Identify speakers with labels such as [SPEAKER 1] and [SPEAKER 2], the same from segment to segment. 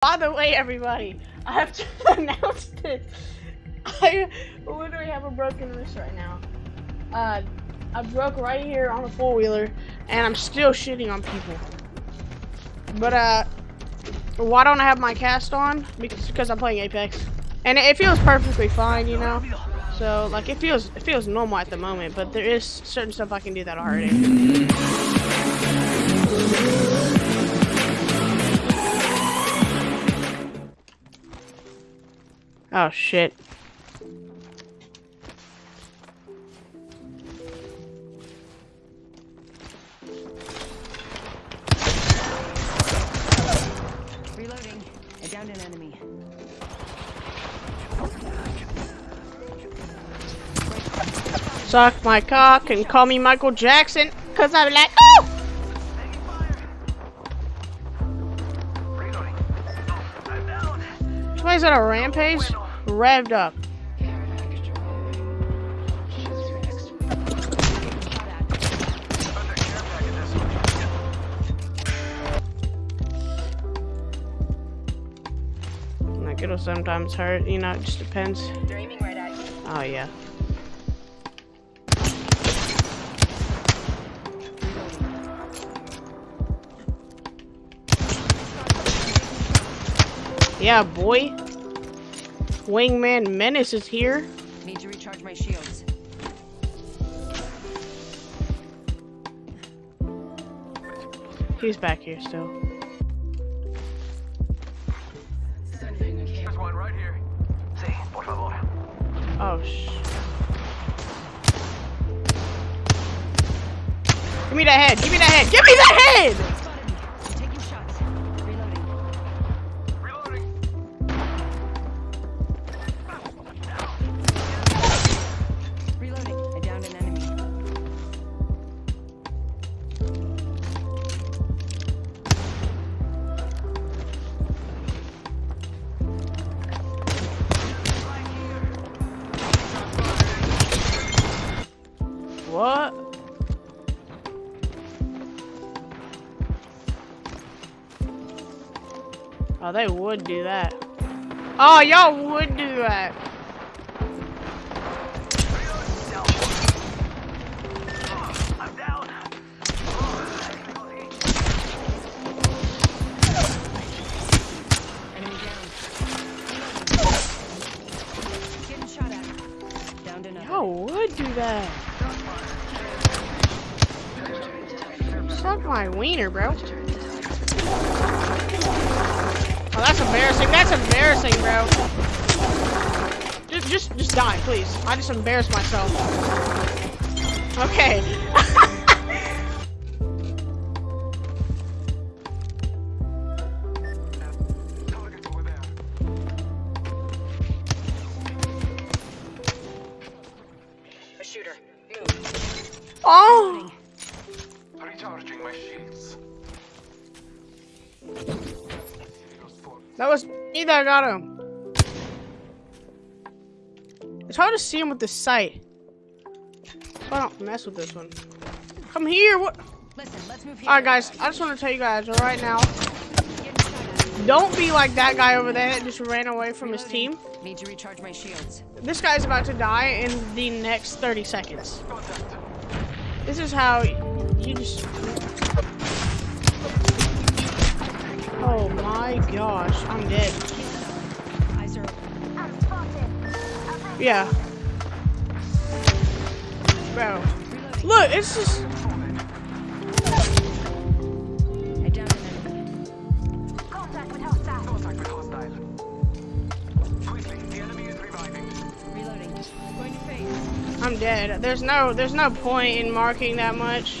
[SPEAKER 1] By the way, everybody, I have to announce this. I literally have a broken wrist right now. Uh, I broke right here on a four wheeler, and I'm still shitting on people. But uh, why don't I have my cast on? Because because I'm playing Apex, and it, it feels perfectly fine, you know. So like it feels it feels normal at the moment, but there is certain stuff I can do that'll hurt Oh shit.
[SPEAKER 2] Reloading. I downed an enemy.
[SPEAKER 1] Suck my cock and call me Michael Jackson, cause I'm like, oh! Somebody's on a rampage, revved up. Like it'll sometimes hurt, you know, it just depends.
[SPEAKER 2] They're aiming right at you.
[SPEAKER 1] Oh yeah. Yeah, boy. Wingman Menace is here.
[SPEAKER 2] Need to recharge my shields.
[SPEAKER 1] He's back here still.
[SPEAKER 3] There's one right here. Sí, por favor.
[SPEAKER 1] Oh sh. Give me that head. Give me that head. Give me that head. Oh, they would do that. Oh, y'all would do that. Y'all would do that. Suck my wiener, bro. Oh, that's embarrassing. That's embarrassing, bro. Just, just, just die, please. I just embarrassed myself. Okay. That was me that got him. It's hard to see him with the sight. I don't mess with this one. Come here. What?
[SPEAKER 2] Listen, let's move here.
[SPEAKER 1] All right, guys. I just want to tell you guys right now.
[SPEAKER 2] Getting shot at.
[SPEAKER 1] Don't be like that guy over there that just ran away from his team.
[SPEAKER 2] Need to recharge my shields.
[SPEAKER 1] This guy's about to die in the next 30 seconds. This is how you just. Oh my gosh, I'm dead. Yeah. Bro. Look, it's just. I'm dead. There's no there's no point in marking that much.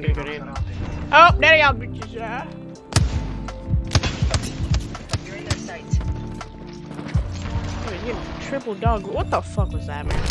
[SPEAKER 1] damn, I didn't get a grenade. Oh, there y'all bitches are.
[SPEAKER 2] You're in their sights.
[SPEAKER 1] Wait, you triple dog. What the fuck was that, man?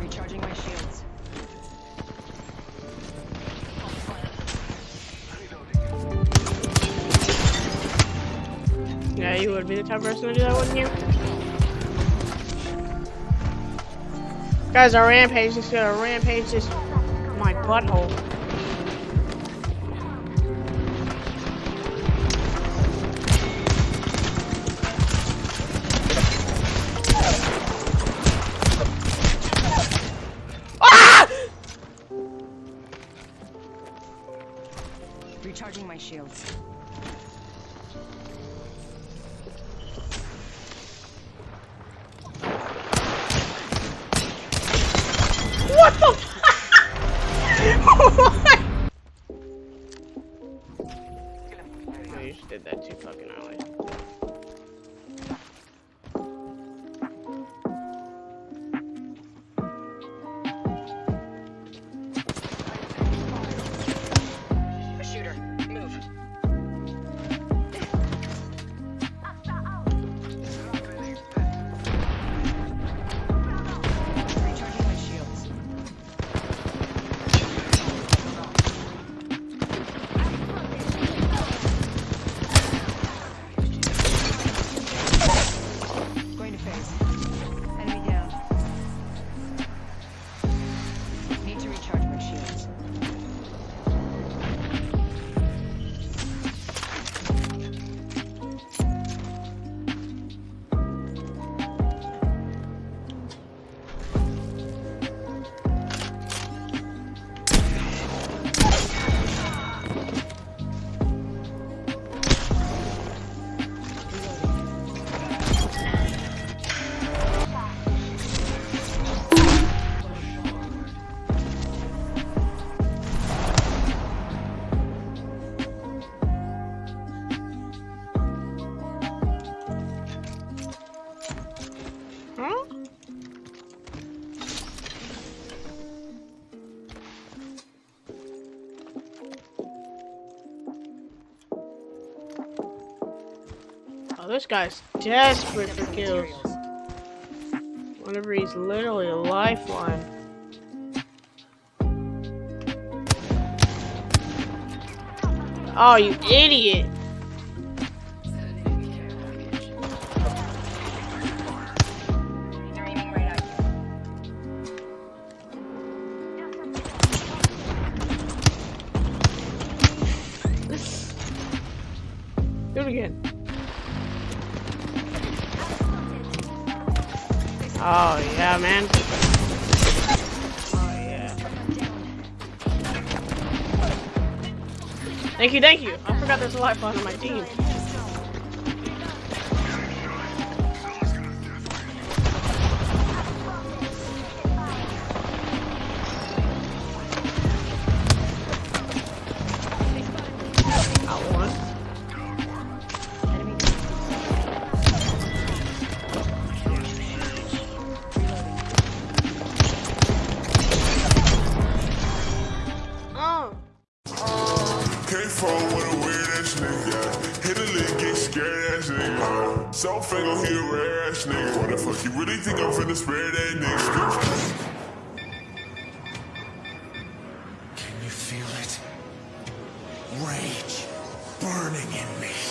[SPEAKER 2] Recharging my shields.
[SPEAKER 1] Yeah, you would be the type of person to do that, wouldn't you? Guys, our rampage is gonna rampage this my butthole. Ah!
[SPEAKER 2] Recharging my shields.
[SPEAKER 1] Oh, this guy's desperate for kills. Whenever he's literally a lifeline. Oh, you idiot! Oh yeah, man. Oh yeah. Thank you, thank you. I forgot there's a lifeline on my team.
[SPEAKER 4] With a weird ass nigga. Hit a lick, get scared ass nigga. So fingo, he a rare ass nigga. What the fuck, you really think I'm finna spare that nigga?
[SPEAKER 5] Can you feel it? Rage burning in me.